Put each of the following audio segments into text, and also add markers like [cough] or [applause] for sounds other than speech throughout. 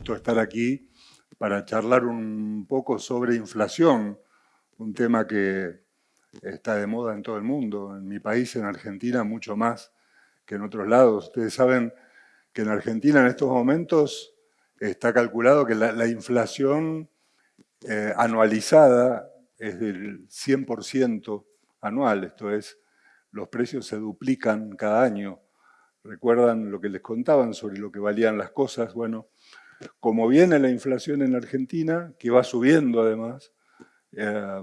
gusto estar aquí para charlar un poco sobre inflación, un tema que está de moda en todo el mundo, en mi país, en Argentina, mucho más que en otros lados. Ustedes saben que en Argentina en estos momentos está calculado que la, inflación eh, anualizada es del 100% anual, esto es, los precios se duplican cada año. ¿Recuerdan lo que les contaban sobre lo que valían las cosas? Bueno, como viene la inflación en Argentina, que va subiendo además, eh,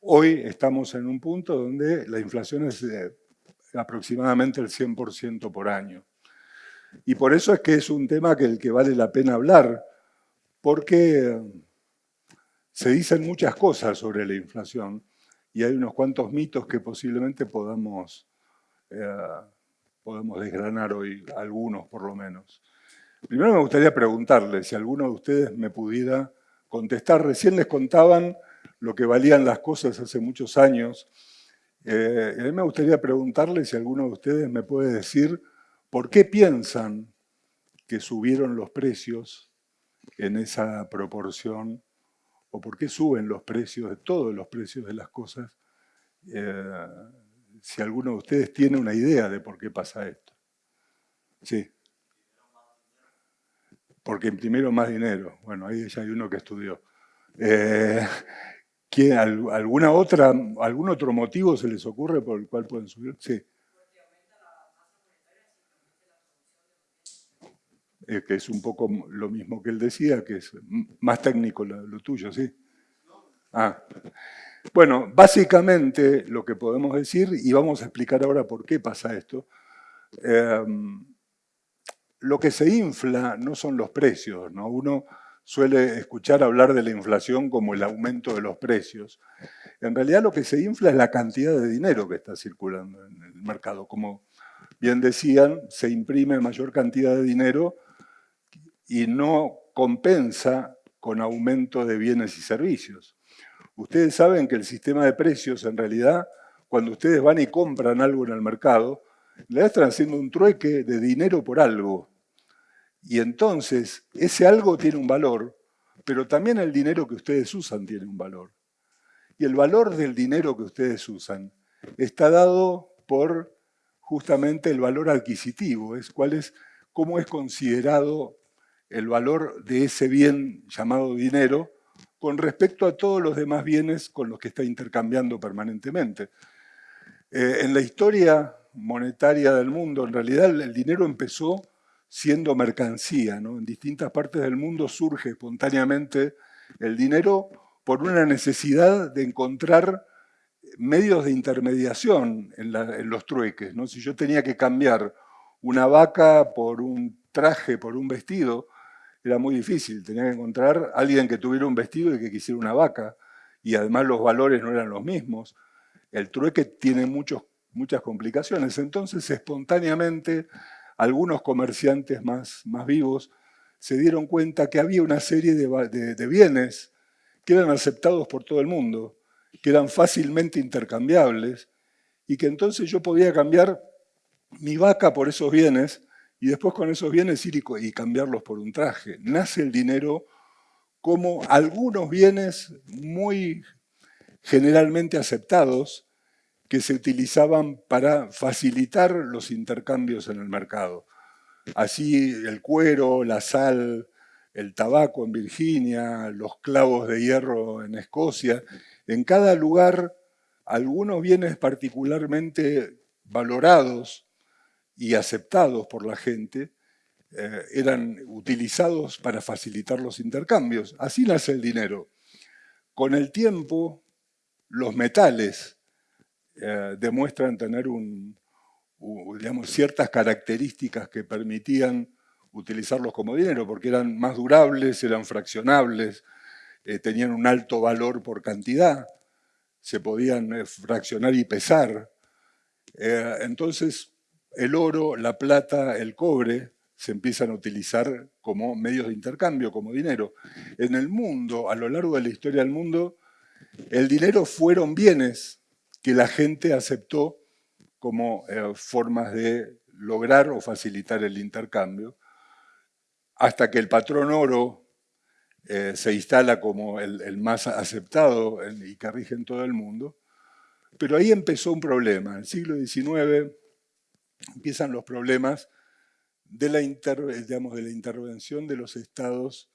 hoy estamos en un punto donde la inflación es aproximadamente el 100% por año. Y por eso es que es un tema que el que vale la pena hablar, porque se dicen muchas cosas sobre la inflación y hay unos cuantos mitos que posiblemente podamos, eh, podemos desgranar hoy, algunos por lo menos. Primero me gustaría preguntarle si alguno de ustedes me pudiera contestar. Recién les contaban lo que valían las cosas hace muchos años. Eh, a mí me gustaría preguntarle si alguno de ustedes me puede decir por qué piensan que subieron los precios en esa proporción o por qué suben los precios de todos los precios de las cosas. Eh, si alguno de ustedes tiene una idea de por qué pasa esto. Sí. Porque imprimieron más dinero. Bueno, ahí ya hay uno que estudió. Eh, alguna otra, ¿Algún otro motivo se les ocurre por el cual pueden subir? Sí. Eh, que es un poco lo mismo que él decía, que es más técnico lo, tuyo, ¿sí? Ah. Bueno, básicamente lo que podemos decir, y vamos a explicar ahora por qué pasa esto, em, lo que se infla no son los precios, ¿no? Uno suele escuchar hablar de la inflación como el aumento de los precios. En realidad lo que se infla es la cantidad de dinero que está circulando en el mercado. Como bien decían, se imprime mayor cantidad de dinero y no compensa con aumento de bienes y servicios. Ustedes saben que el sistema de precios, en realidad, cuando ustedes van y compran algo en el mercado, le están haciendo un trueque de dinero por algo. Y entonces, ese algo tiene un valor, pero también el dinero que ustedes usan tiene un valor. Y el valor del dinero que ustedes usan está dado por justamente el valor adquisitivo, es cuál es, cómo es considerado el valor de ese bien llamado dinero con respecto a todos los demás bienes con los que está intercambiando permanentemente. Eh, en la historia monetaria del mundo, en realidad el dinero empezó siendo mercancía. En distintas partes del mundo surge espontáneamente el dinero por una necesidad de encontrar medios de intermediación en, los trueques. ¿no? Si yo tenía que cambiar una vaca por un traje, por un vestido, era muy difícil. Tenía que encontrar a alguien que tuviera un vestido y que quisiera una vaca. Y además los valores no eran los mismos. El trueque tiene muchos, muchas complicaciones. Entonces, espontáneamente, algunos comerciantes más, más vivos se dieron cuenta que había una serie de, de bienes que eran aceptados por todo el mundo, que eran fácilmente intercambiables, y que entonces yo podía cambiar mi vaca por esos bienes y después con esos bienes ir y cambiarlos por un traje. Nace el dinero como algunos bienes muy generalmente aceptados que se utilizaban para facilitar los intercambios en el mercado. Así el cuero, la sal, el tabaco en Virginia, los clavos de hierro en Escocia, en cada lugar algunos bienes particularmente valorados y aceptados por la gente, eh, eran utilizados para facilitar los intercambios. Así nace el dinero. Con el tiempo, los metales eh, demuestran tener ciertas características que permitían utilizarlos como dinero, porque eran más durables, eran fraccionables, eh, tenían un alto valor por cantidad, se podían fraccionar y pesar. entonces, el oro, la plata, el cobre se empiezan a utilizar como medios de intercambio, como dinero. En el mundo, a lo largo de la historia del mundo, el dinero fueron bienes que la gente aceptó como eh, formas de lograr o facilitar el intercambio. hasta que el patrón oro eh, se instala como el, más aceptado y que rige en todo el mundo. Pero ahí empezó un problema. En el siglo XIX empiezan los problemas de la, de la intervención de los estados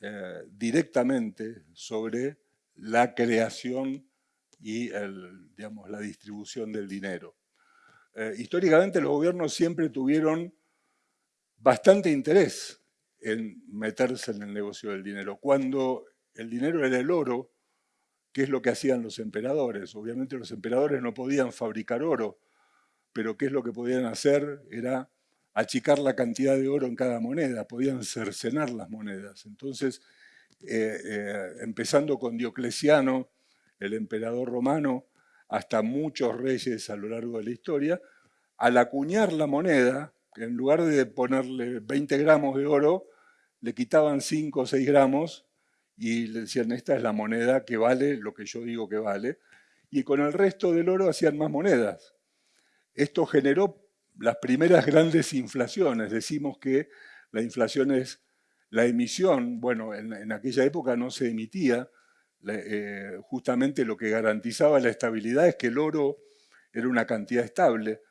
eh, directamente sobre la creación y la distribución del dinero. Eh, históricamente los gobiernos siempre tuvieron bastante interés en meterse en el negocio del dinero. Cuando el dinero era el oro, ¿qué es lo que hacían los emperadores? Obviamente los emperadores no podían fabricar oro, pero ¿qué es lo que podían hacer? Era achicar la cantidad de oro en cada moneda, podían cercenar las monedas. Entonces, eh, eh, empezando con Diocleciano, el emperador romano, hasta muchos reyes a lo largo de la historia, al acuñar la moneda, en lugar de ponerle 20 gramos de oro, le quitaban 5 o 6 gramos y le decían, esta es la moneda que vale lo que yo digo que vale, y con el resto del oro hacían más monedas. Esto generó las primeras grandes inflaciones. Decimos que la inflación es la emisión, bueno, en, aquella época no se emitía, eh, justamente lo que garantizaba la estabilidad es que el oro era una cantidad estable,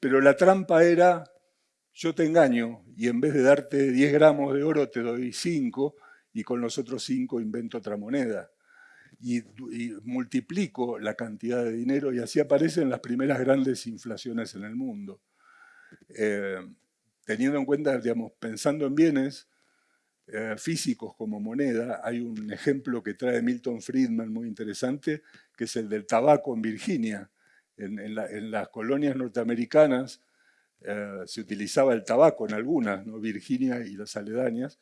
pero la trampa era yo te engaño y en vez de darte 10 gramos de oro te doy 5 y con los otros 5 invento otra moneda. Y, multiplico la cantidad de dinero y así aparecen las primeras grandes inflaciones en el mundo. Eh, teniendo en cuenta, digamos, pensando en bienes eh, físicos como moneda, hay un ejemplo que trae Milton Friedman muy interesante, que es el del tabaco en Virginia. en las colonias norteamericanas, eh, se utilizaba el tabaco en algunas, ¿no? Virginia y las aledañas.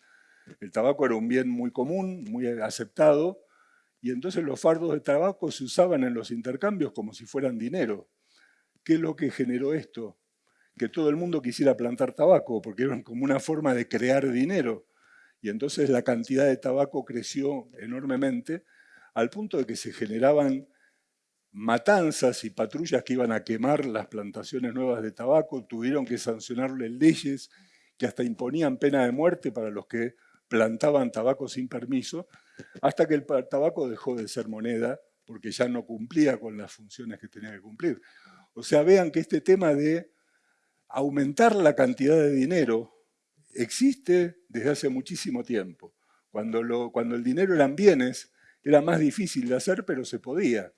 El tabaco era un bien muy común, muy aceptado, y entonces los fardos de tabaco se usaban en los intercambios como si fueran dinero. ¿Qué es lo que generó esto? Que todo el mundo quisiera plantar tabaco, porque era como una forma de crear dinero. Y entonces la cantidad de tabaco creció enormemente, al punto de que se generaban matanzas y patrullas que iban a quemar las plantaciones nuevas de tabaco, tuvieron que sancionarle leyes que hasta imponían pena de muerte para los que plantaban tabaco sin permiso, hasta que el tabaco dejó de ser moneda porque ya no cumplía con las funciones que tenía que cumplir. O sea, vean que este tema de aumentar la cantidad de dinero existe desde hace muchísimo tiempo. Cuando, el dinero eran bienes, era más difícil de hacer, pero se podía.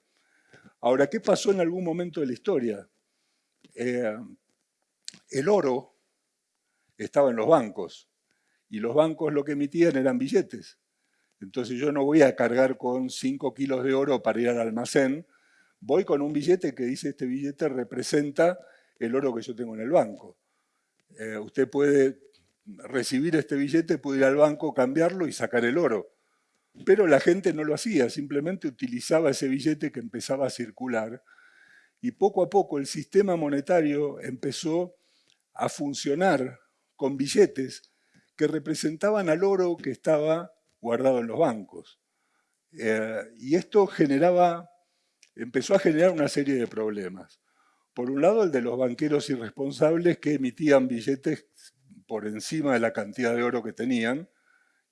Ahora, ¿qué pasó en algún momento de la historia? Eh, el oro estaba en los bancos y los bancos lo que emitían eran billetes. Entonces yo no voy a cargar con 5 kilos de oro para ir al almacén, voy con un billete que dice este billete representa el oro que yo tengo en el banco. Eh, usted puede recibir este billete, puede ir al banco, cambiarlo y sacar el oro. Pero la gente no lo hacía, simplemente utilizaba ese billete que empezaba a circular y poco a poco el sistema monetario empezó a funcionar con billetes que representaban al oro que estaba guardado en los bancos. Eh, y esto generaba, empezó a generar una serie de problemas. Por un lado, el de los banqueros irresponsables que emitían billetes por encima de la cantidad de oro que tenían,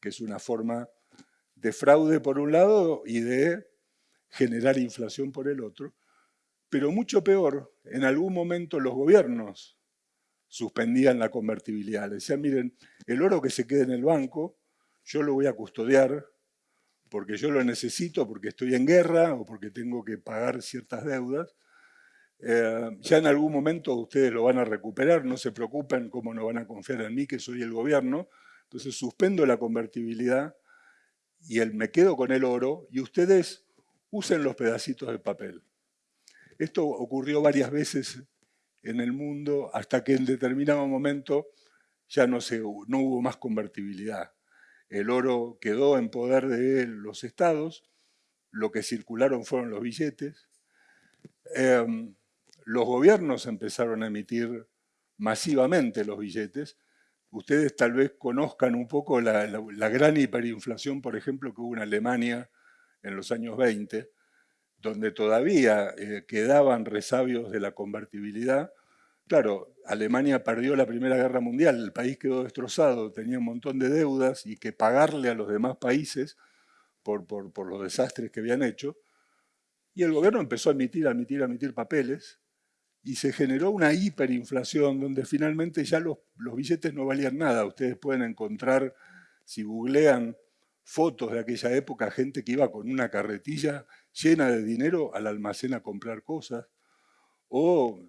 que es una forma de fraude por un lado y de generar inflación por el otro. Pero mucho peor, en algún momento los gobiernos suspendían la convertibilidad. Le decían, miren, el oro que se quede en el banco, yo lo voy a custodiar porque yo lo necesito, porque estoy en guerra o porque tengo que pagar ciertas deudas. Eh, ya en algún momento ustedes lo van a recuperar, no se preocupen cómo no van a confiar en mí, que soy el gobierno. Entonces suspendo la convertibilidad y el me quedo con el oro y ustedes usen los pedacitos de papel. Esto ocurrió varias veces en el mundo hasta que en determinado momento ya no, hubo más convertibilidad. El oro quedó en poder de los estados, lo que circularon fueron los billetes. Em, los gobiernos empezaron a emitir masivamente los billetes ustedes tal vez conozcan un poco la, gran hiperinflación, por ejemplo, que hubo en Alemania en los años 20, donde todavía eh, quedaban resabios de la convertibilidad, claro, Alemania perdió la Primera Guerra Mundial, el país quedó destrozado, tenía un montón de deudas y que pagarle a los demás países por, por, los desastres que habían hecho. Y el gobierno empezó a emitir, a emitir, a emitir papeles y se generó una hiperinflación donde finalmente ya los, billetes no valían nada. Ustedes pueden encontrar, si googlean fotos de aquella época, gente que iba con una carretilla llena de dinero al almacén a comprar cosas, o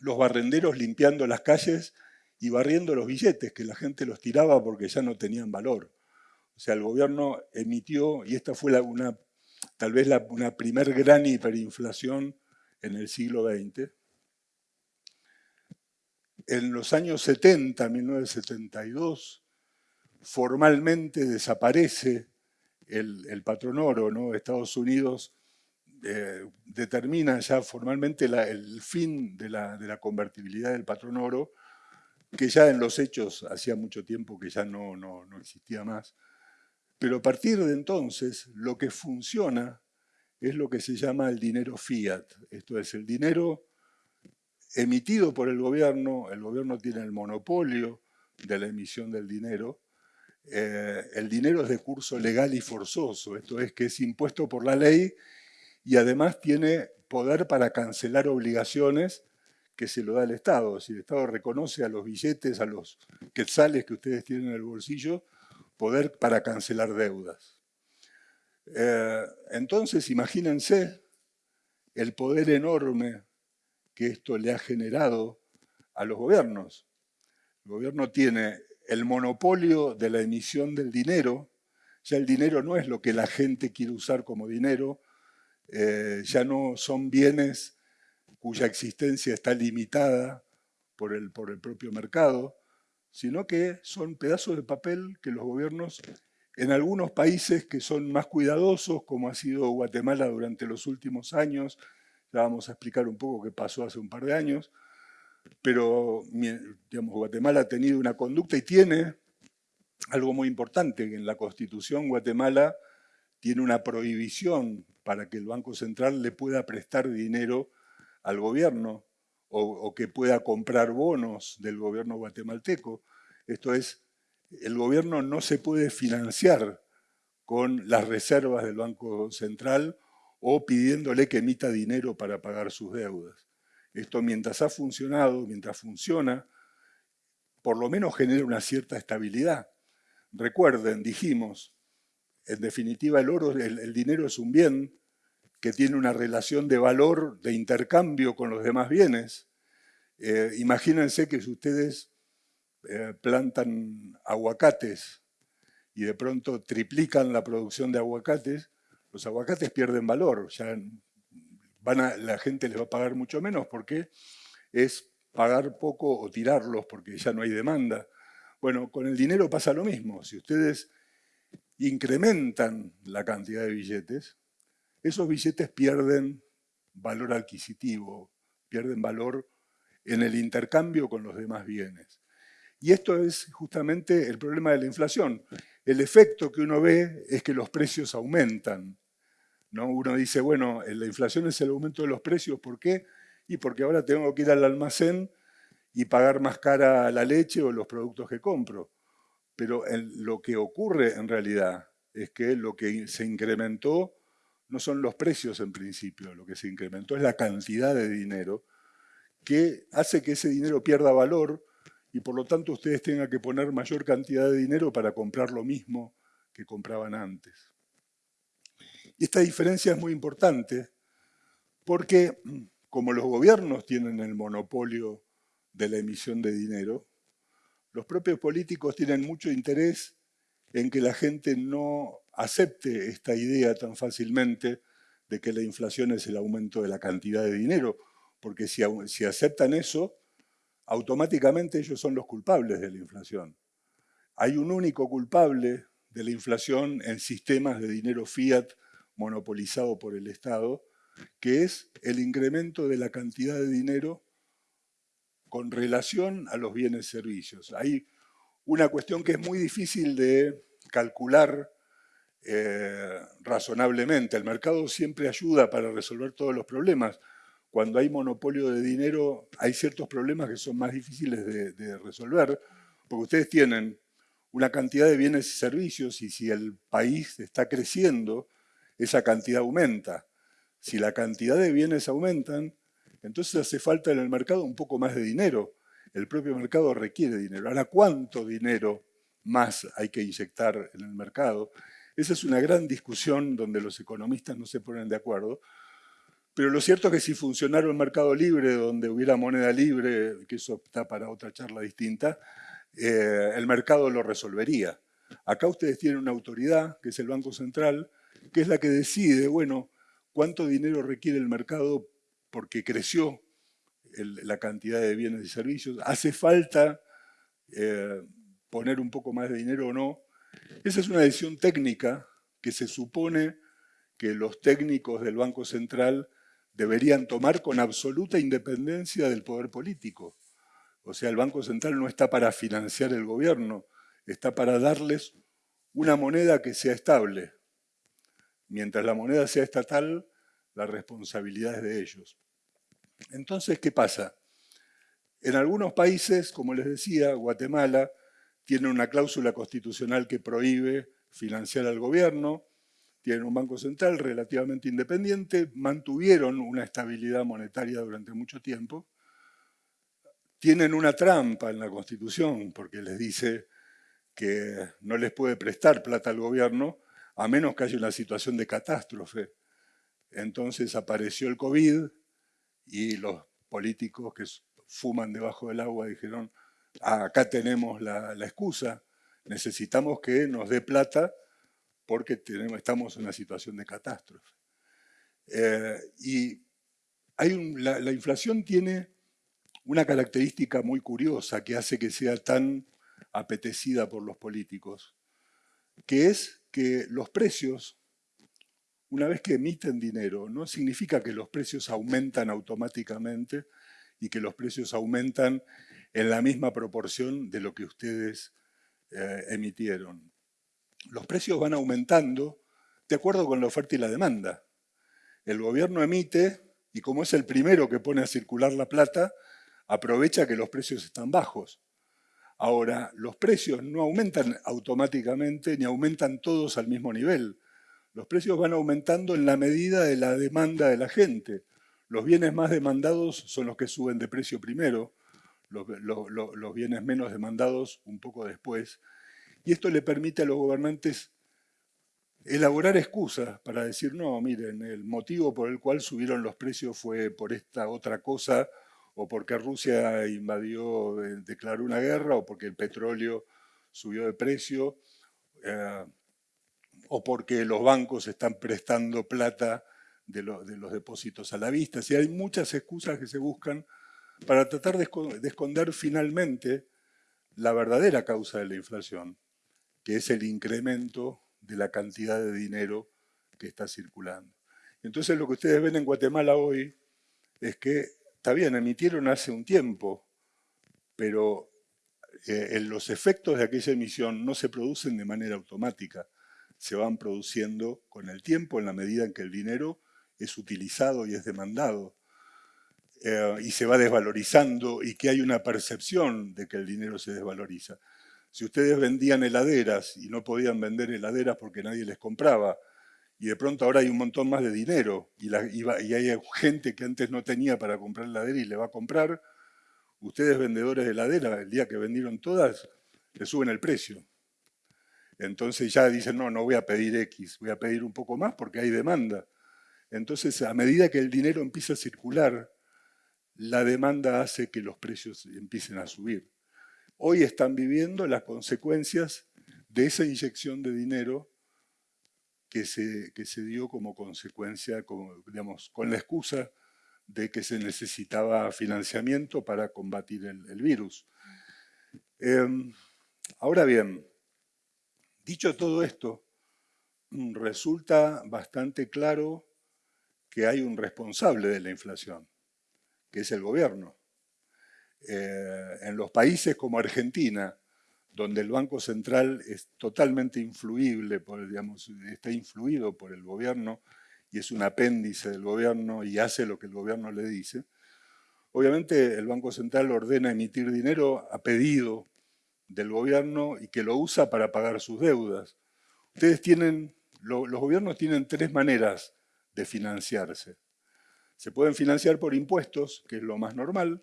los barrenderos limpiando las calles y barriendo los billetes, que la gente los tiraba porque ya no tenían valor. O sea, el gobierno emitió, y esta fue tal vez la, una primer gran hiperinflación en el siglo XX. En los años 70, 1972, formalmente desaparece el, patrón oro, ¿no? Estados Unidos eh, determina ya formalmente el fin de la, convertibilidad del patrón oro, que ya en los hechos hacía mucho tiempo que ya no, no, existía más. Pero a partir de entonces, lo que funciona es lo que se llama el dinero fiat. Esto es, el dinero emitido por el gobierno, el gobierno tiene el monopolio de la emisión del dinero, eh, el dinero es de curso legal y forzoso, esto es que es impuesto por la ley y además tiene poder para cancelar obligaciones que se lo da el Estado. Si el Estado reconoce a los billetes, a los quetzales que ustedes tienen en el bolsillo, poder para cancelar deudas. Eh, entonces, imagínense el poder enorme que esto le ha generado a los gobiernos. El gobierno tiene el monopolio de la emisión del dinero, ya el dinero no es lo que la gente quiere usar como dinero, eh, ya no son bienes cuya existencia está limitada por el, por el propio mercado, sino que son pedazos de papel que los gobiernos en algunos países que son más cuidadosos, como ha sido Guatemala durante los últimos años, ya vamos a explicar un poco qué pasó hace un par de años, pero Guatemala ha tenido una conducta y tiene algo muy importante, que en la Constitución Guatemala tiene una prohibición para que el Banco Central le pueda prestar dinero al gobierno o, que pueda comprar bonos del gobierno guatemalteco. Esto es, el gobierno no se puede financiar con las reservas del Banco Central o pidiéndole que emita dinero para pagar sus deudas. Esto mientras ha funcionado, mientras funciona, por lo menos genera una cierta estabilidad. Recuerden, dijimos, en definitiva el oro, el, dinero es un bien que tiene una relación de valor, de intercambio con los demás bienes. Eh, imagínense que si ustedes eh, plantan aguacates y de pronto triplican la producción de aguacates, los aguacates pierden valor, ya la gente les va a pagar mucho menos porque es pagar poco o tirarlos porque ya no hay demanda. Bueno, con el dinero pasa lo mismo. Si ustedes incrementan la cantidad de billetes, esos billetes pierden valor adquisitivo, pierden valor en el intercambio con los demás bienes. Y esto es justamente el problema de la inflación. El efecto que uno ve es que los precios aumentan. Uno dice, bueno, la inflación es el aumento de los precios, ¿por qué? Y porque ahora tengo que ir al almacén y pagar más cara la leche o los productos que compro. Pero lo que ocurre en realidad es que lo que se incrementó no son los precios en principio, lo que se incrementó es la cantidad de dinero que hace que ese dinero pierda valor y por lo tanto ustedes tengan que poner mayor cantidad de dinero para comprar lo mismo que compraban antes. Y esta diferencia es muy importante porque como los gobiernos tienen el monopolio de la emisión de dinero, los propios políticos tienen mucho interés en que la gente no acepte esta idea tan fácilmente de que la inflación es el aumento de la cantidad de dinero, porque si, si aceptan eso, automáticamente ellos son los culpables de la inflación. Hay un único culpable de la inflación en sistemas de dinero fiat monopolizado por el Estado, que es el incremento de la cantidad de dinero con relación a los bienes y servicios. Hay una cuestión que es muy difícil de calcular eh, razonablemente. El mercado siempre ayuda para resolver todos los problemas. Cuando hay monopolio de dinero hay ciertos problemas que son más difíciles de, resolver, porque ustedes tienen una cantidad de bienes y servicios y si el país está creciendo, esa cantidad aumenta. Si la cantidad de bienes aumentan, entonces hace falta en el mercado un poco más de dinero. El propio mercado requiere dinero. Ahora, ¿cuánto dinero más hay que inyectar en el mercado? Esa es una gran discusión donde los economistas no se ponen de acuerdo, pero lo cierto es que si funcionara un mercado libre, donde hubiera moneda libre, que eso está para otra charla distinta, eh, el mercado lo resolvería. Acá ustedes tienen una autoridad, que es el Banco Central, que es la que decide, bueno, cuánto dinero requiere el mercado porque creció la cantidad de bienes y servicios. ¿Hace falta eh, poner un poco más de dinero o no? Esa es una decisión técnica que se supone que los técnicos del Banco Central deberían tomar con absoluta independencia del poder político. O sea, el Banco Central no está para financiar el gobierno, está para darles una moneda que sea estable. Mientras la moneda sea estatal, la responsabilidad es de ellos. Entonces, ¿qué pasa? En algunos países, como les decía, Guatemala tiene una cláusula constitucional que prohíbe financiar al gobierno, tienen un banco central relativamente independiente, mantuvieron una estabilidad monetaria durante mucho tiempo, tienen una trampa en la Constitución porque les dice que no les puede prestar plata al gobierno a menos que haya una situación de catástrofe. Entonces apareció el COVID y los políticos que fuman debajo del agua dijeron, ah, acá tenemos la, la excusa, necesitamos que nos dé plata porque tenemos, estamos en una situación de catástrofe. Eh, y hay la, inflación tiene una característica muy curiosa que hace que sea tan apetecida por los políticos, que es que los precios, una vez que emiten dinero, no significa que los precios aumentan automáticamente y que los precios aumentan en la misma proporción de lo que ustedes eh, emitieron los precios van aumentando de acuerdo con la oferta y la demanda. El gobierno emite y como es el primero que pone a circular la plata, aprovecha que los precios están bajos. Ahora, los precios no aumentan automáticamente ni aumentan todos al mismo nivel. Los precios van aumentando en la medida de la demanda de la gente. Los bienes más demandados son los que suben de precio primero, los, bienes menos demandados un poco después. Y esto le permite a los gobernantes elaborar excusas para decir, no, miren, el motivo por el cual subieron los precios fue por esta otra cosa, o porque Rusia invadió, declaró una guerra, o porque el petróleo subió de precio, eh, o porque los bancos están prestando plata de, de, los depósitos a la vista. Si hay muchas excusas que se buscan para tratar de esconder finalmente la verdadera causa de la inflación que es el incremento de la cantidad de dinero que está circulando. Entonces lo que ustedes ven en Guatemala hoy es que, está bien, emitieron hace un tiempo, pero eh, los efectos de aquella emisión no se producen de manera automática, se van produciendo con el tiempo en la medida en que el dinero es utilizado y es demandado. Eh, y se va desvalorizando y que hay una percepción de que el dinero se desvaloriza. Si ustedes vendían heladeras y no podían vender heladeras porque nadie les compraba, y de pronto ahora hay un montón más de dinero y, hay gente que antes no tenía para comprar heladera y le va a comprar, ustedes vendedores de heladera, el día que vendieron todas, le suben el precio. Entonces ya dicen, no, no voy a pedir X, voy a pedir un poco más porque hay demanda. Entonces, a medida que el dinero empieza a circular, la demanda hace que los precios empiecen a subir hoy están viviendo las consecuencias de esa inyección de dinero que se, se dio como consecuencia, digamos, con la excusa de que se necesitaba financiamiento para combatir el, virus. Em, ahora bien, dicho todo esto, resulta bastante claro que hay un responsable de la inflación, que es el gobierno. Eh, en los países como Argentina, donde el Banco Central es totalmente influible, por, digamos, está influido por el gobierno y es un apéndice del gobierno y hace lo que el gobierno le dice, obviamente el Banco Central ordena emitir dinero a pedido del gobierno y que lo usa para pagar sus deudas. Ustedes tienen, los gobiernos tienen tres maneras de financiarse. Se pueden financiar por impuestos, que es lo más normal.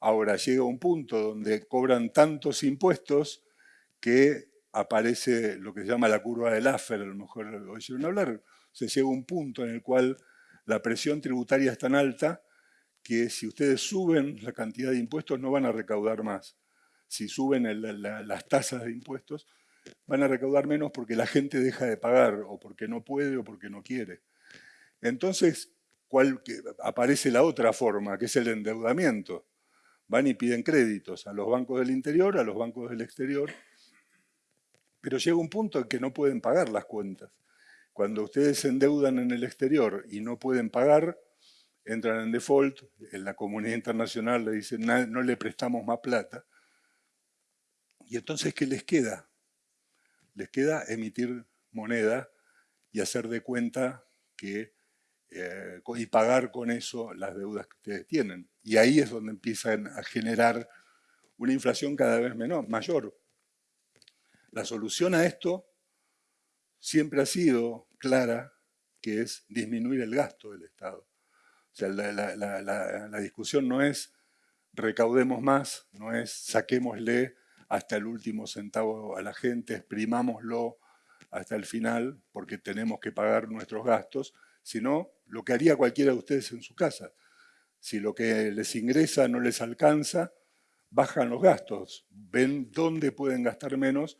Ahora llega un punto donde cobran tantos impuestos que aparece lo que se llama la curva del Laffer, a lo mejor lo oyeron hablar. Se llega a un punto en el cual la presión tributaria es tan alta que si ustedes suben la cantidad de impuestos no van a recaudar más. Si suben las tasas de impuestos, van a recaudar menos porque la gente deja de pagar, o porque no puede, o porque no quiere. Entonces, ¿cuál, aparece la otra forma, que es el endeudamiento. Van y piden créditos a los bancos del interior, a los bancos del exterior, pero llega un punto en que no pueden pagar las cuentas. Cuando ustedes se endeudan en el exterior y no pueden pagar, entran en default, en la comunidad internacional le dicen no le prestamos más plata. Y entonces, ¿qué les queda? Les queda emitir moneda y hacer de cuenta que eh, y pagar con eso las deudas que ustedes tienen. Y ahí es donde empiezan a generar una inflación cada vez menor, mayor. La solución a esto siempre ha sido clara, que es disminuir el gasto del Estado. O sea, la, discusión no es recaudemos más, no es saquémosle hasta el último centavo a la gente, exprimámoslo hasta el final porque tenemos que pagar nuestros gastos, sino lo que haría cualquiera de ustedes en su casa. Si lo que les ingresa no les alcanza, bajan los gastos, ven dónde pueden gastar menos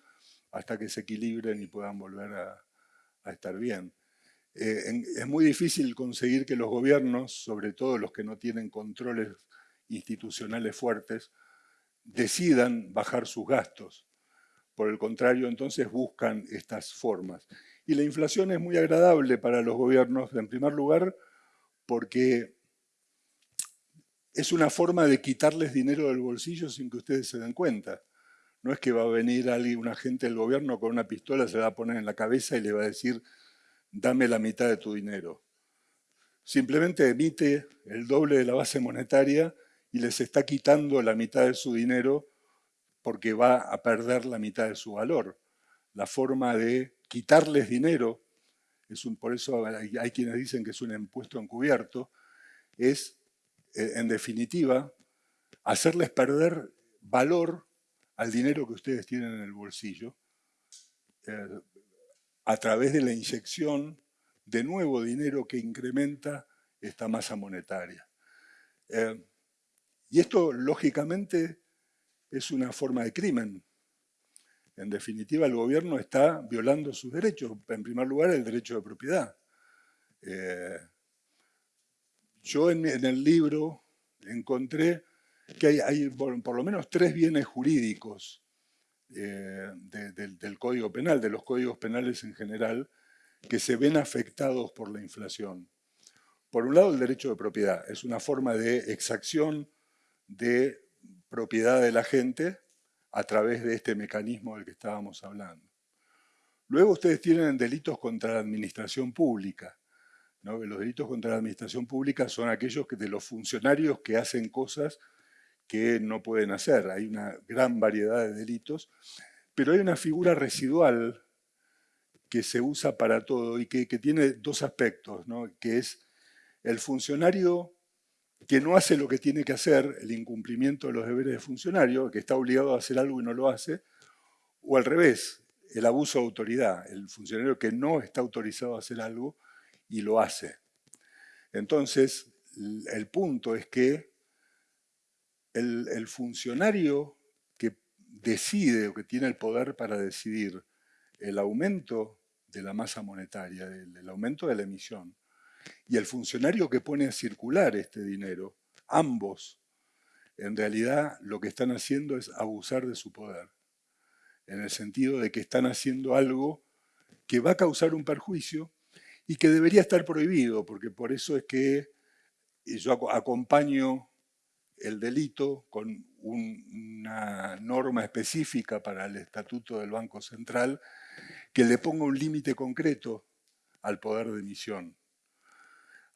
hasta que se equilibren y puedan volver a, estar bien. Eh, es muy difícil conseguir que los gobiernos, sobre todo los que no tienen controles institucionales fuertes, decidan bajar sus gastos. Por el contrario, entonces buscan estas formas. Y la inflación es muy agradable para los gobiernos, en primer lugar, porque es una forma de quitarles dinero del bolsillo sin que ustedes se den cuenta. No es que va a venir alguien, un agente del gobierno con una pistola, se la va a poner en la cabeza y le va a decir, dame la mitad de tu dinero. Simplemente emite el doble de la base monetaria y les está quitando la mitad de su dinero porque va a perder la mitad de su valor. La forma de quitarles dinero, es un, por eso hay, quienes dicen que es un impuesto encubierto, es, en definitiva, hacerles perder valor al dinero que ustedes tienen en el bolsillo eh, a través de la inyección de nuevo dinero que incrementa esta masa monetaria. Eh, y esto, lógicamente, es una forma de crimen, en definitiva, el gobierno está violando sus derechos. En primer lugar, el derecho de propiedad. Eh, yo en, el libro encontré que hay, por, lo menos tres bienes jurídicos eh, del Código Penal, de los códigos penales en general, que se ven afectados por la inflación. Por un lado, el derecho de propiedad. Es una forma de exacción de propiedad de la gente a través de este mecanismo del que estábamos hablando. Luego ustedes tienen delitos contra la administración pública. Los delitos contra la administración pública son aquellos que, de los funcionarios que hacen cosas que no pueden hacer. Hay una gran variedad de delitos, pero hay una figura residual que se usa para todo y que, tiene dos aspectos, que es el funcionario que no hace lo que tiene que hacer, el incumplimiento de los deberes de funcionario, que está obligado a hacer algo y no lo hace, o al revés, el abuso de autoridad, el funcionario que no está autorizado a hacer algo y lo hace. Entonces, el punto es que el, funcionario que decide o que tiene el poder para decidir el aumento de la masa monetaria, el aumento de la emisión, y el funcionario que pone a circular este dinero, ambos, en realidad lo que están haciendo es abusar de su poder, en el sentido de que están haciendo algo que va a causar un perjuicio y que debería estar prohibido, porque por eso es que yo acompaño el delito con una norma específica para el Estatuto del Banco Central que le ponga un límite concreto al poder de emisión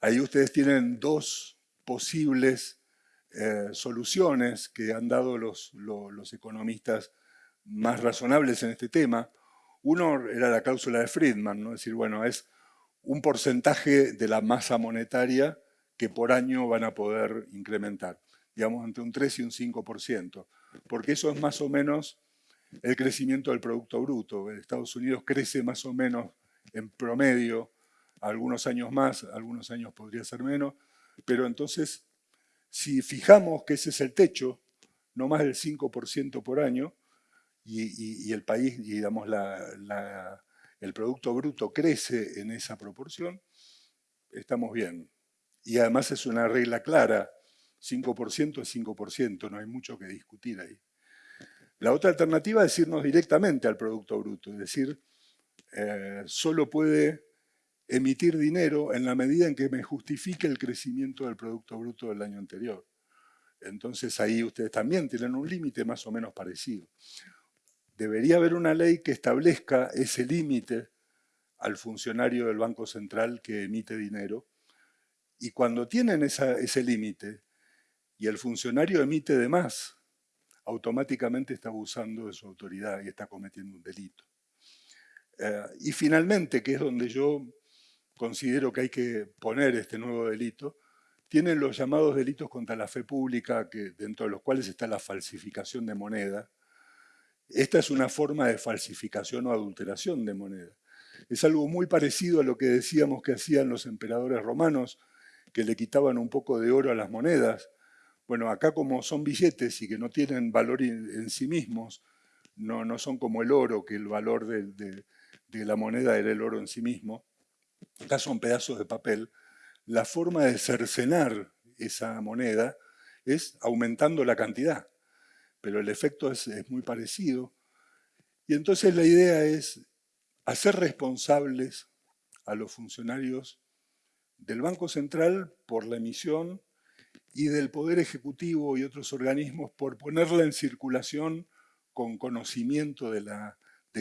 Ahí ustedes tienen dos posibles eh, soluciones que han dado los, los, economistas más razonables en este tema. Uno era la cláusula de Friedman, ¿no? es decir, bueno, es un porcentaje de la masa monetaria que por año van a poder incrementar, digamos entre un 3 y un 5%, porque eso es más o menos el crecimiento del Producto Bruto. Estados Unidos crece más o menos en promedio, algunos años más, algunos años podría ser menos, pero entonces, si fijamos que ese es el techo, no más del 5% por año, y, el país, digamos, el Producto Bruto crece en esa proporción, estamos bien. Y además es una regla clara, 5% es 5%, no hay mucho que discutir ahí. La otra alternativa es irnos directamente al Producto Bruto, es decir, eh, solo puede emitir dinero en la medida en que me justifique el crecimiento del Producto Bruto del año anterior. Entonces ahí ustedes también tienen un límite más o menos parecido. Debería haber una ley que establezca ese límite al funcionario del Banco Central que emite dinero y cuando tienen ese límite y el funcionario emite de más, automáticamente está abusando de su autoridad y está cometiendo un delito. Eh, y finalmente, que es donde yo considero que hay que poner este nuevo delito, tienen los llamados delitos contra la fe pública, que, dentro de los cuales está la falsificación de moneda. Esta es una forma de falsificación o adulteración de moneda. Es algo muy parecido a lo que decíamos que hacían los emperadores romanos, que le quitaban un poco de oro a las monedas. Bueno, acá como son billetes y que no tienen valor en sí mismos, no, no son como el oro, que el valor de, de la moneda era el oro en sí mismo, acá son pedazos de papel, la forma de cercenar esa moneda es aumentando la cantidad, pero el efecto es, muy parecido. Y entonces la idea es hacer responsables a los funcionarios del Banco Central por la emisión y del Poder Ejecutivo y otros organismos por ponerla en circulación con conocimiento de,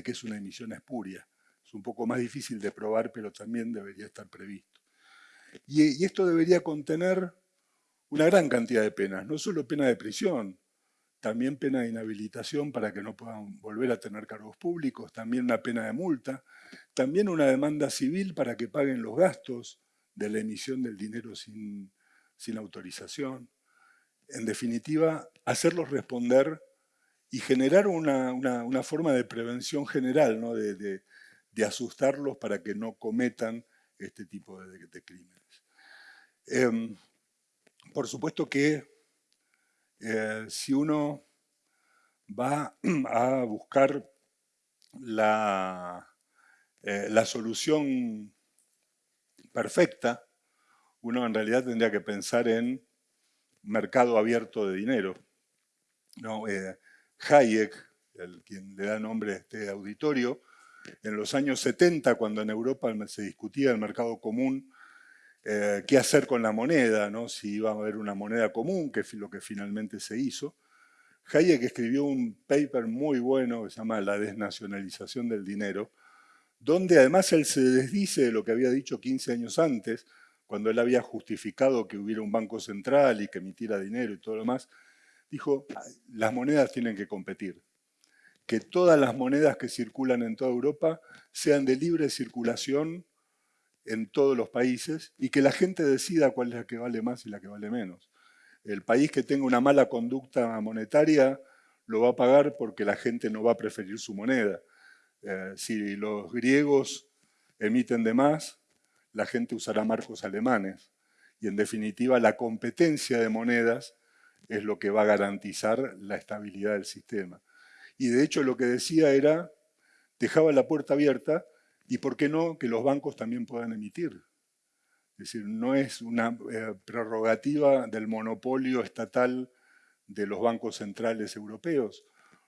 que es una emisión espuria un poco más difícil de probar, pero también debería estar previsto. Y, esto debería contener una gran cantidad de penas, no solo pena de prisión, también pena de inhabilitación para que no puedan volver a tener cargos públicos, también una pena de multa, también una demanda civil para que paguen los gastos de la emisión del dinero sin, autorización. En definitiva, hacerlos responder y generar una, forma de prevención general, ¿no? de, asustarlos para que no cometan este tipo de, crímenes. Em, por supuesto que eh, si uno va [clears throat] a buscar la, eh, la solución perfecta, uno en realidad tendría que pensar en mercado abierto de dinero. Eh, Hayek, el, quien le da nombre a este auditorio, en los años 70, cuando en Europa se discutía el mercado común, eh, qué hacer con la moneda, ¿no? si iba a haber una moneda común, que es lo que finalmente se hizo. Hayek escribió un paper muy bueno que se llama La desnacionalización del dinero, donde además él se desdice de lo que había dicho 15 años antes, cuando él había justificado que hubiera un banco central y que emitiera dinero y todo lo demás, dijo, las monedas tienen que competir que todas las monedas que circulan en toda Europa sean de libre circulación en todos los países y que la gente decida cuál es la que vale más y la que vale menos. El país que tenga una mala conducta monetaria lo va a pagar porque la gente no va a preferir su moneda. Eh, si los griegos emiten de más, la gente usará marcos alemanes. Y en definitiva la competencia de monedas es lo que va a garantizar la estabilidad del sistema y de hecho lo que decía era, dejaba la puerta abierta y por qué no que los bancos también puedan emitir. Es decir, no es una eh, prerrogativa del monopolio estatal de los bancos centrales europeos.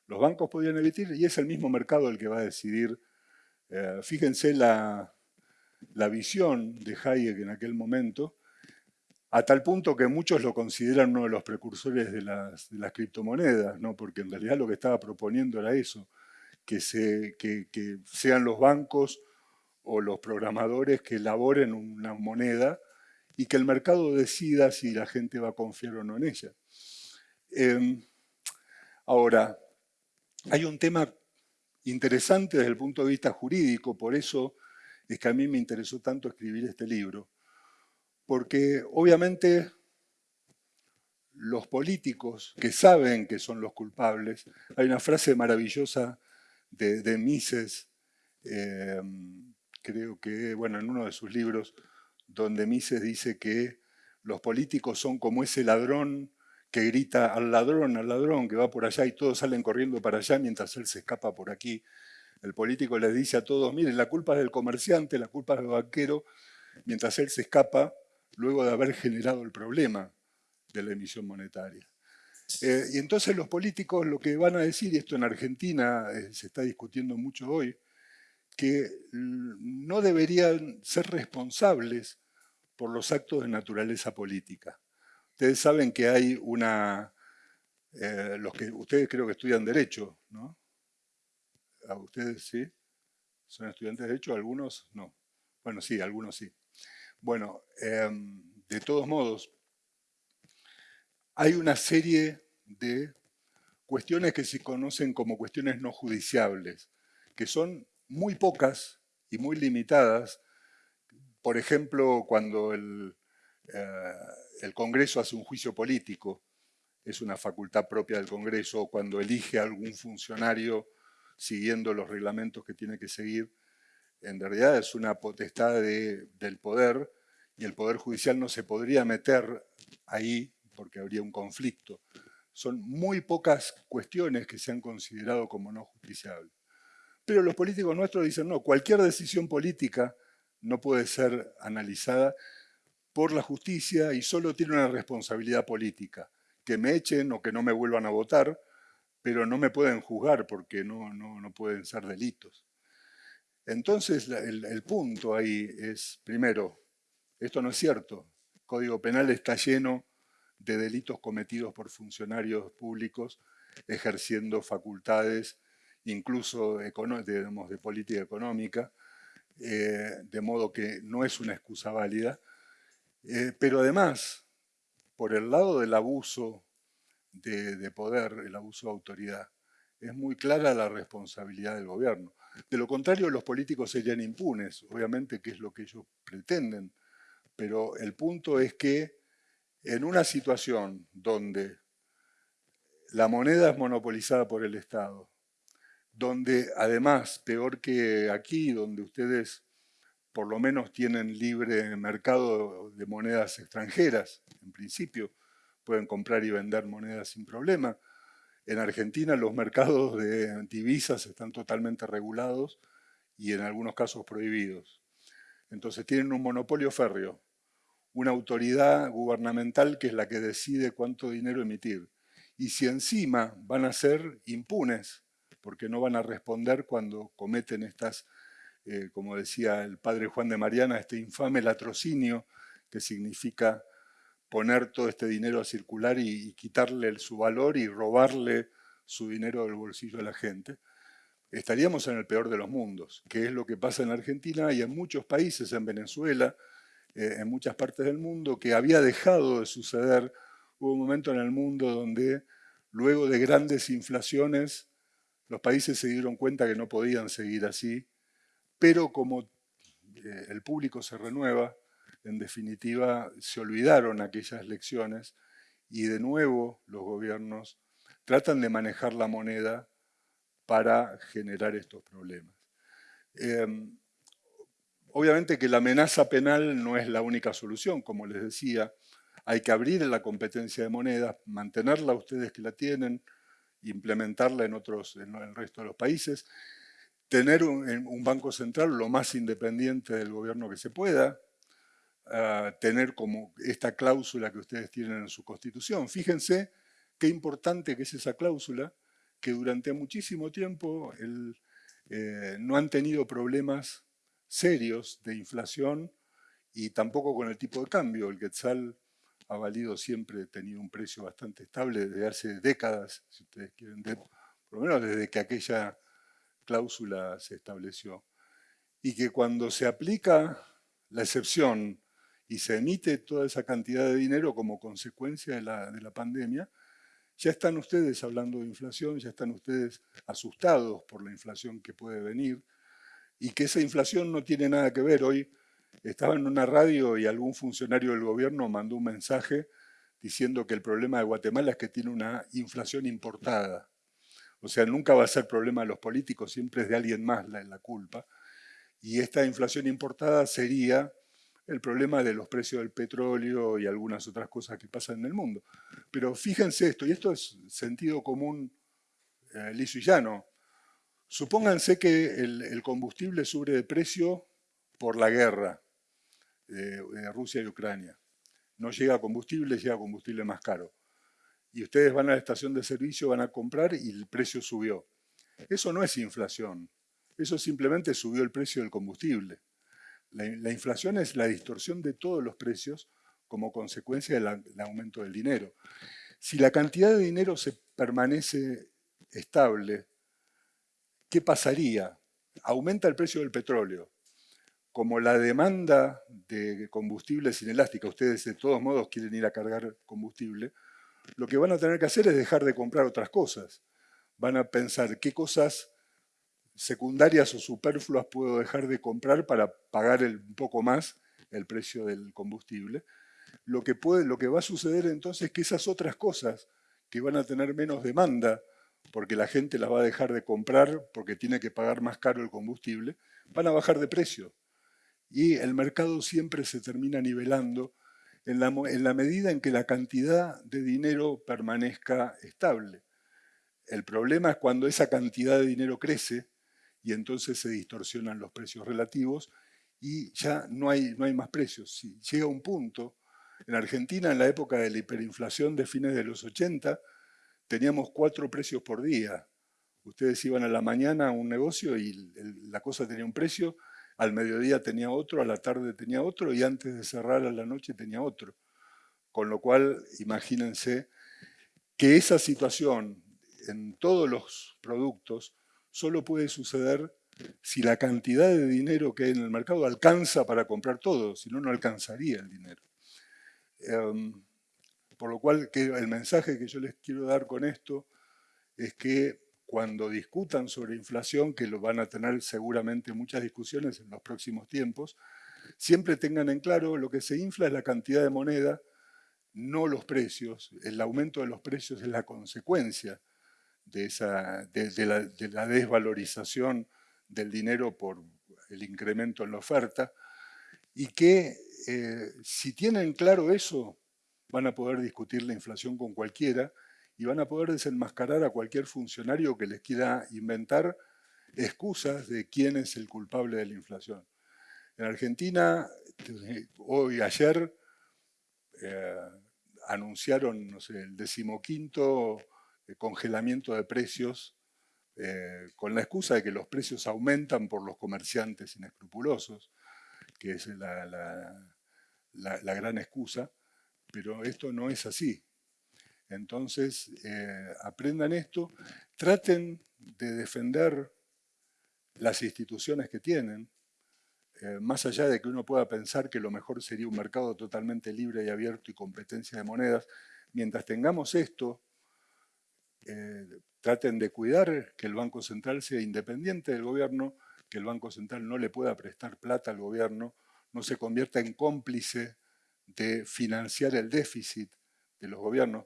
Los bancos podían emitir y es el mismo mercado el que va a decidir. Eh, fíjense la, la visión de Hayek en aquel momento, a tal punto que muchos lo consideran uno de los precursores de las, criptomonedas, ¿no? porque en realidad lo que estaba proponiendo era eso, que, que, sean los bancos o los programadores que elaboren una moneda y que el mercado decida si la gente va a confiar o no en ella. Em, ahora, hay un tema interesante desde el punto de vista jurídico, por eso es que a mí me interesó tanto escribir este libro, porque obviamente los políticos que saben que son los culpables, hay una frase maravillosa de, Mises, em, creo que, bueno, en uno de sus libros, donde Mises dice que los políticos son como ese ladrón que grita al ladrón, al ladrón, que va por allá y todos salen corriendo para allá mientras él se escapa por aquí. El político les dice a todos, miren, la culpa es del comerciante, la culpa es del banquero, mientras él se escapa luego de haber generado el problema de la emisión monetaria. Eh, y entonces los políticos lo que van a decir, y esto en Argentina eh, se está discutiendo mucho hoy, que no deberían ser responsables por los actos de naturaleza política. Ustedes saben que hay una... Eh, los que Ustedes creo que estudian Derecho, ¿no? ¿A ustedes sí? ¿Son estudiantes de Derecho? ¿Algunos? No. Bueno, sí, algunos sí. Bueno, em, de todos modos, hay una serie de cuestiones que se conocen como cuestiones no judiciables, que son muy pocas y muy limitadas. Por ejemplo, cuando el, eh, el Congreso hace un juicio político, es una facultad propia del Congreso, o cuando elige a algún funcionario siguiendo los reglamentos que tiene que seguir, en realidad es una potestad del poder y el Poder Judicial no se podría meter ahí porque habría un conflicto. Son muy pocas cuestiones que se han considerado como no justiciables. Pero los políticos nuestros dicen, no, cualquier decisión política no puede ser analizada por la justicia y solo tiene una responsabilidad política. Que me echen o que no me vuelvan a votar, pero no me pueden juzgar porque no, no, pueden ser delitos. Entonces el, punto ahí es, primero, esto no es cierto. El Código Penal está lleno de delitos cometidos por funcionarios públicos ejerciendo facultades incluso de, de política económica, eh, de modo que no es una excusa válida. Eh, pero además, por el lado del abuso de, poder, el abuso de autoridad, es muy clara la responsabilidad del gobierno. De lo contrario, los políticos serían impunes, obviamente que es lo que ellos pretenden, pero el punto es que en una situación donde la moneda es monopolizada por el Estado, donde además, peor que aquí, donde ustedes por lo menos tienen libre mercado de monedas extranjeras, en principio, pueden comprar y vender monedas sin problema. En Argentina los mercados de divisas están totalmente regulados y en algunos casos prohibidos. Entonces tienen un monopolio férreo, una autoridad gubernamental que es la que decide cuánto dinero emitir. Y si encima van a ser impunes, porque no van a responder cuando cometen estas, eh, como decía el padre Juan de Mariana, este infame latrocinio, que significa poner todo este dinero a circular y, quitarle su valor y robarle su dinero del bolsillo a la gente, estaríamos en el peor de los mundos, que es lo que pasa en Argentina y en muchos países, en Venezuela, eh, en muchas partes del mundo, que había dejado de suceder. Hubo un momento en el mundo donde, luego de grandes inflaciones, los países se dieron cuenta que no podían seguir así, pero como eh, el público se renueva, en definitiva, se olvidaron aquellas lecciones y de nuevo los gobiernos tratan de manejar la moneda para generar estos problemas. Em, obviamente que la amenaza penal no es la única solución, como les decía, hay que abrir la competencia de monedas, mantenerla ustedes que la tienen, implementarla en, otros, en el resto de los países, tener un banco central lo más independiente del gobierno que se pueda, tener como esta cláusula que ustedes tienen en su constitución. Fíjense qué importante que es esa cláusula, que durante muchísimo tiempo eh, no han tenido problemas serios de inflación y tampoco con el tipo de cambio. El quetzal ha valido siempre, tenido un precio bastante estable desde hace décadas, si ustedes quieren, por lo menos desde que aquella cláusula se estableció. Y que cuando se aplica la excepción y se emite toda esa cantidad de dinero como consecuencia de la, de la pandemia, ya están ustedes hablando de inflación, ya están ustedes asustados por la inflación que puede venir y que esa inflación no tiene nada que ver. Hoy estaba en una radio y algún funcionario del gobierno mandó un mensaje diciendo que el problema de Guatemala es que tiene una inflación importada. O sea, nunca va a ser problema de los políticos, siempre es de alguien más la, culpa. Y esta inflación importada sería el problema de los precios del petróleo y algunas otras cosas que pasan en el mundo. Pero fíjense esto, y esto es sentido común eh, liso y llano. Supónganse que el, combustible sube de precio por la guerra de, de Rusia y Ucrania. No llega combustible, llega combustible más caro. Y ustedes van a la estación de servicio, van a comprar y el precio subió. Eso no es inflación, eso simplemente subió el precio del combustible. La, inflación es la distorsión de todos los precios como consecuencia del aumento del dinero. Si la cantidad de dinero se permanece estable, ¿qué pasaría? Aumenta el precio del petróleo. Como la demanda de combustible es inelástica, ustedes de todos modos quieren ir a cargar combustible, lo que van a tener que hacer es dejar de comprar otras cosas. Van a pensar qué cosas secundarias o superfluas puedo dejar de comprar para pagar un poco más el precio del combustible. Lo que va a suceder entonces es que esas otras cosas que van a tener menos demanda, porque la gente las va a dejar de comprar porque tiene que pagar más caro el combustible, van a bajar de precio. Y el mercado siempre se termina nivelando en la, medida en que la cantidad de dinero permanezca estable. El problema es cuando esa cantidad de dinero crece y entonces se distorsionan los precios relativos y ya no hay, no hay más precios. Si llega un punto, en Argentina en la época de la hiperinflación de fines de los 80, teníamos cuatro precios por día. Ustedes iban a la mañana a un negocio y la cosa tenía un precio, al mediodía tenía otro, a la tarde tenía otro y antes de cerrar a la noche tenía otro. Con lo cual, imagínense que esa situación en todos los productos solo puede suceder si la cantidad de dinero que hay en el mercado alcanza para comprar todo, si no, no alcanzaría el dinero. Em, por lo cual, el mensaje que yo les quiero dar con esto es que cuando discutan sobre inflación, que lo van a tener seguramente muchas discusiones en los próximos tiempos, siempre tengan en claro lo que se infla es la cantidad de moneda, no los precios. El aumento de los precios es la consecuencia de, esa, de, la, desvalorización del dinero por el incremento en la oferta, y que eh, si tienen claro eso, van a poder discutir la inflación con cualquiera y van a poder desenmascarar a cualquier funcionario que les quiera inventar excusas de quién es el culpable de la inflación. En Argentina, hoy, ayer, eh, anunciaron, el decimoquinto congelamiento de precios eh, con la excusa de que los precios aumentan por los comerciantes inescrupulosos, que es la, gran excusa, pero esto no es así. Entonces, eh, aprendan esto, traten de defender las instituciones que tienen, eh, más allá de que uno pueda pensar que lo mejor sería un mercado totalmente libre y abierto y competencia de monedas, mientras tengamos esto, eh, traten de cuidar que el Banco Central sea independiente del gobierno, que el Banco Central no le pueda prestar plata al gobierno, no se convierta en cómplice de financiar el déficit de los gobiernos.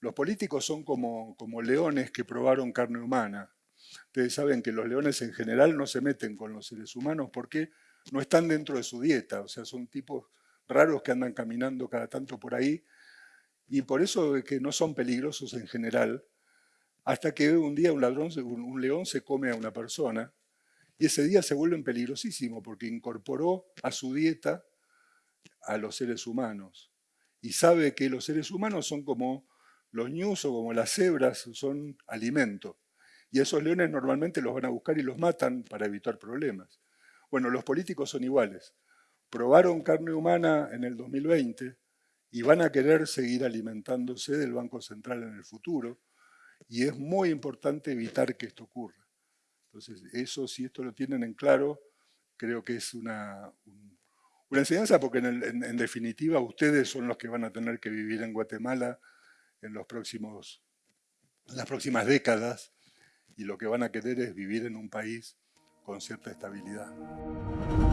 Los políticos son como, como leones que probaron carne humana. Ustedes saben que los leones en general no se meten con los seres humanos porque no están dentro de su dieta, o sea, son tipos raros que andan caminando cada tanto por ahí. Y por eso es que no son peligrosos en general, hasta que un día un ladrón, un león se come a una persona y ese día se vuelven peligrosísimo porque incorporó a su dieta a los seres humanos. Y sabe que los seres humanos son como los ñus o como las cebras, son alimento. Y esos leones normalmente los van a buscar y los matan para evitar problemas. Bueno, los políticos son iguales. Probaron carne humana en el 2020 y van a querer seguir alimentándose del Banco Central en el futuro y es muy importante evitar que esto ocurra. Entonces, eso, si esto lo tienen en claro, creo que es una, Una enseñanza porque en, definitiva ustedes son los que van a tener que vivir en Guatemala en, los próximos, las próximas décadas y lo que van a querer es vivir en un país con cierta estabilidad.